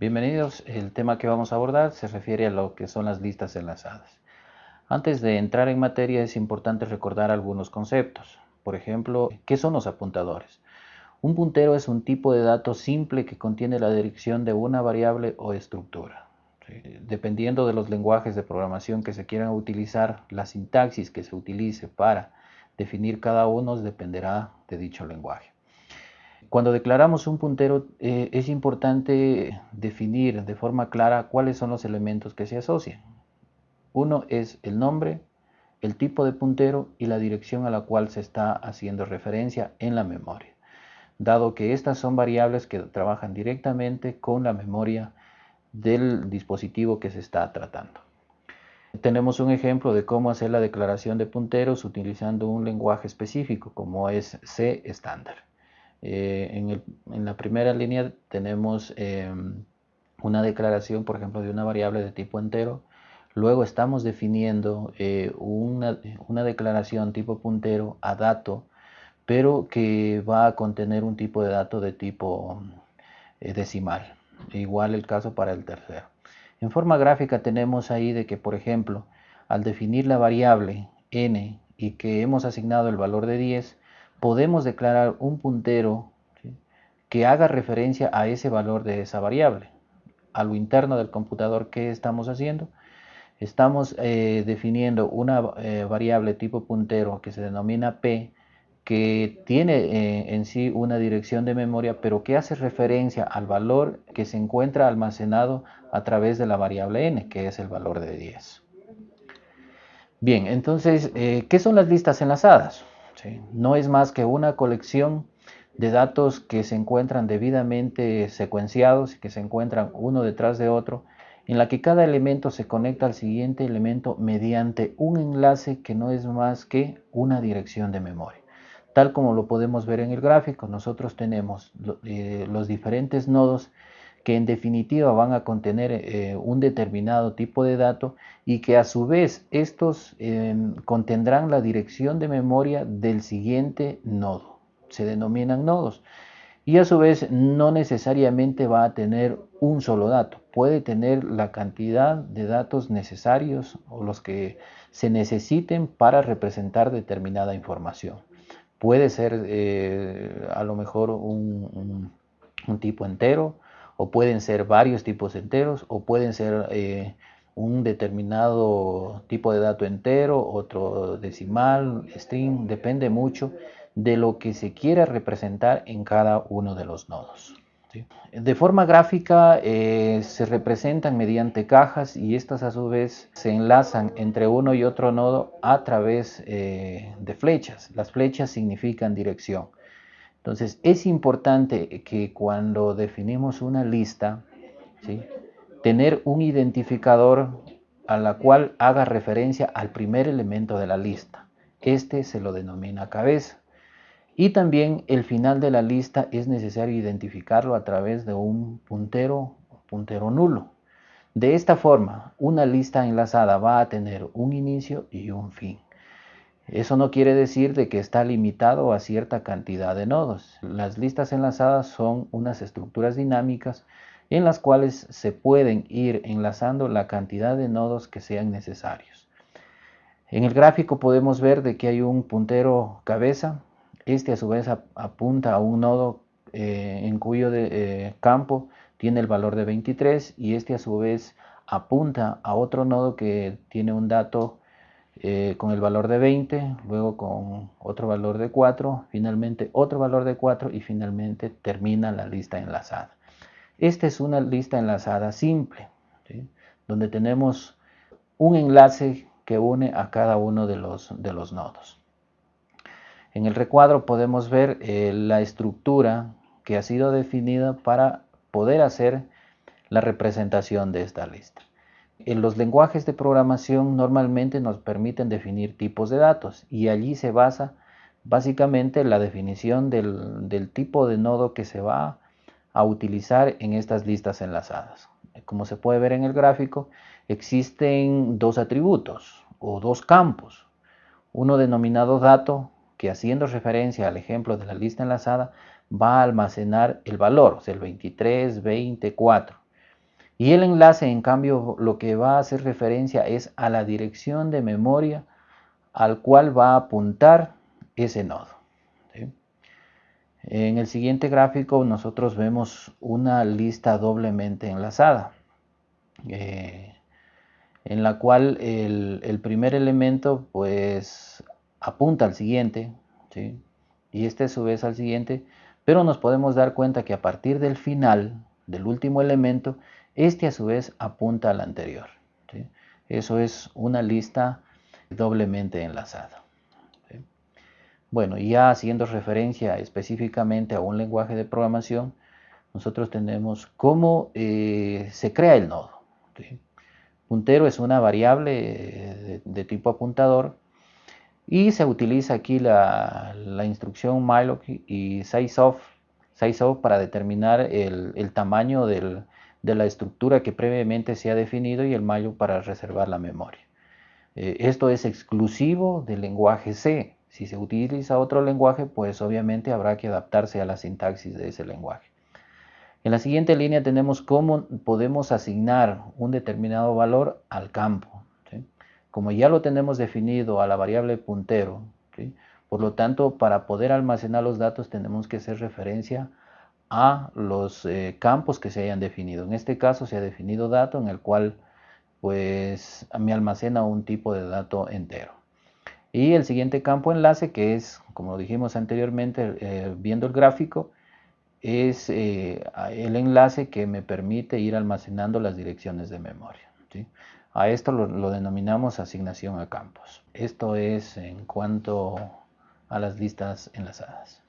Bienvenidos, el tema que vamos a abordar se refiere a lo que son las listas enlazadas. Antes de entrar en materia es importante recordar algunos conceptos. Por ejemplo, ¿qué son los apuntadores? Un puntero es un tipo de dato simple que contiene la dirección de una variable o estructura. Dependiendo de los lenguajes de programación que se quieran utilizar, la sintaxis que se utilice para definir cada uno dependerá de dicho lenguaje. Cuando declaramos un puntero eh, es importante definir de forma clara cuáles son los elementos que se asocian. Uno es el nombre, el tipo de puntero y la dirección a la cual se está haciendo referencia en la memoria, dado que estas son variables que trabajan directamente con la memoria del dispositivo que se está tratando. Tenemos un ejemplo de cómo hacer la declaración de punteros utilizando un lenguaje específico como es C estándar. Eh, en, la primera línea tenemos em, una declaración, por ejemplo, de una variable de tipo entero. Luego estamos definiendo eh, una, declaración tipo puntero a dato, pero que va a contener un tipo de dato de tipo eh, decimal. Igual el caso para el tercero. En forma gráfica tenemos ahí de que, por ejemplo, al definir la variable n y que hemos asignado el valor de 10, podemos declarar un puntero que haga referencia a ese valor de esa variable. A lo interno del computador, ¿qué estamos haciendo? Estamos eh, definiendo una eh, variable tipo puntero que se denomina p, que tiene eh, en sí una dirección de memoria, pero que hace referencia al valor que se encuentra almacenado a través de la variable n, que es el valor de 10. Bien, entonces, ¿qué son las listas enlazadas? No es más que una colección de datos que se encuentran debidamente secuenciados y que se encuentran uno detrás de otro, en la que cada elemento se conecta al siguiente elemento mediante un enlace que no es más que una dirección de memoria. Tal como lo podemos ver en el gráfico, nosotros tenemos eh, los diferentes nodos que en definitiva van a contener eh, un determinado tipo de dato y que a su vez estos em, contendrán la dirección de memoria del siguiente nodo. Se denominan nodos. Y a su vez no necesariamente va a tener un solo dato. Puede tener la cantidad de datos necesarios o los que se necesiten para representar determinada información. Puede ser eh, a lo mejor un tipo entero, o pueden ser varios tipos enteros, o pueden ser eh, un determinado tipo de dato entero, otro decimal, string, depende mucho de lo que se quiera representar en cada uno de los nodos. De forma gráfica eh, se representan mediante cajas y estas a su vez se enlazan entre uno y otro nodo a través eh, de flechas. Las flechas significan dirección. Entonces es importante que cuando definimos una lista, tener un identificador a la cual haga referencia al primer elemento de la lista. Este se lo denomina cabeza. Y también el final de la lista es necesario identificarlo a través de un puntero, puntero nulo. De esta forma, una lista enlazada va a tener un inicio y un fin. Eso no quiere decir de que está limitado a cierta cantidad de nodos. Las listas enlazadas son unas estructuras dinámicas en las cuales se pueden ir enlazando la cantidad de nodos que sean necesarios. En el gráfico podemos ver de que hay un puntero cabeza. Este a su vez apunta a un nodo eh, en cuyo eh, campo tiene el valor de 23 y este a su vez apunta a otro nodo que tiene un dato eh, con el valor de 20, luego con otro valor de 4, finalmente otro valor de 4 y finalmente termina la lista enlazada. Esta es una lista enlazada simple, donde tenemos un enlace que une a cada uno de los, de los nodos. En el recuadro podemos ver eh, la estructura que ha sido definida para poder hacer la representación de esta lista. En los lenguajes de programación normalmente nos permiten definir tipos de datos y allí se basa básicamente la definición del, tipo de nodo que se va a utilizar en estas listas enlazadas. Como se puede ver en el gráfico, existen dos atributos o dos campos. Uno denominado dato, que haciendo referencia al ejemplo de la lista enlazada, va a almacenar el valor, o el 23, 24 Y el enlace, en cambio, lo que va a hacer referencia es a la dirección de memoria al cual va a apuntar ese nodo. En el siguiente gráfico nosotros vemos una lista doblemente enlazada, eh, en la cual el, primer elemento pues apunta al siguiente, y este a su vez al siguiente, pero nos podemos dar cuenta que a partir del final del último elemento, este a su vez apunta al anterior. Eso es una lista doblemente enlazada. Bueno, ya haciendo referencia específicamente a un lenguaje de programación, nosotros tenemos cómo eh, se crea el nodo. Puntero es una variable eh, de, tipo apuntador y se utiliza aquí la, instrucción malloc y sizeof, sizeof para determinar el, tamaño de la estructura que previamente se ha definido y el malloc para reservar la memoria. Eh, esto es exclusivo del lenguaje C. Si se utiliza otro lenguaje, pues obviamente habrá que adaptarse a la sintaxis de ese lenguaje. En la siguiente línea tenemos cómo podemos asignar un determinado valor al campo. Como ya lo tenemos definido a la variable puntero, por lo tanto, para poder almacenar los datos tenemos que hacer referencia a los eh, campos que se hayan definido. En este caso se ha definido dato en el cual pues me almacena un tipo de dato entero. Y el siguiente campo enlace, que es, como dijimos anteriormente, eh, viendo el gráfico, es eh, el enlace que me permite ir almacenando las direcciones de memoria. A esto lo denominamos asignación a campos. Esto es en cuanto a las listas enlazadas.